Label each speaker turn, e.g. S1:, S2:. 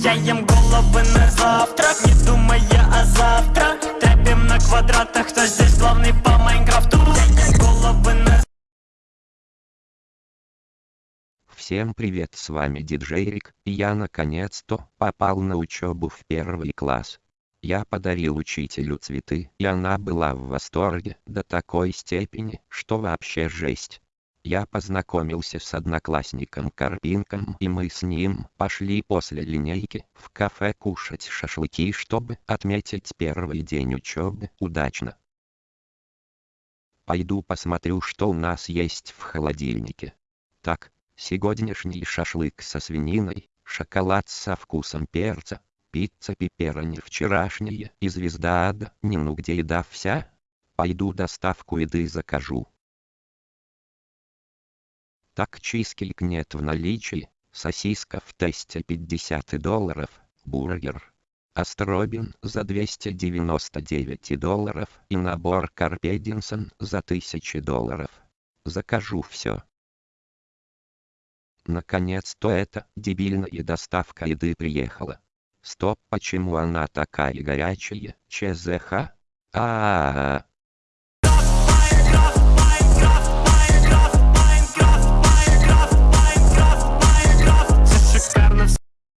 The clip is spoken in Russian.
S1: Я ем головы на завтрак, не думая о завтра Трэпим на квадратах, кто здесь главный по Майнкрафту Я ем головы на
S2: Всем привет с вами диджейрик и я наконец-то попал на учебу в первый класс. Я подарил учителю цветы и она была в восторге до такой степени, что вообще жесть. Я познакомился с одноклассником Карпинком и мы с ним пошли после линейки в кафе кушать шашлыки чтобы отметить первый день учебы удачно. Пойду посмотрю что у нас есть в холодильнике. Так, сегодняшний шашлык со свининой, шоколад со вкусом перца, пицца пепперони вчерашняя и звезда ада, не ну где еда вся? Пойду доставку еды закажу. Так чизкейк нет в наличии, сосиска в тесте 50 долларов, бургер. Астробин за 299 долларов и набор Карпединсон за 1000 долларов. Закажу все. Наконец-то эта дебильная доставка еды приехала. Стоп, почему она такая горячая, ЧЗХ? А, -а, -а, -а.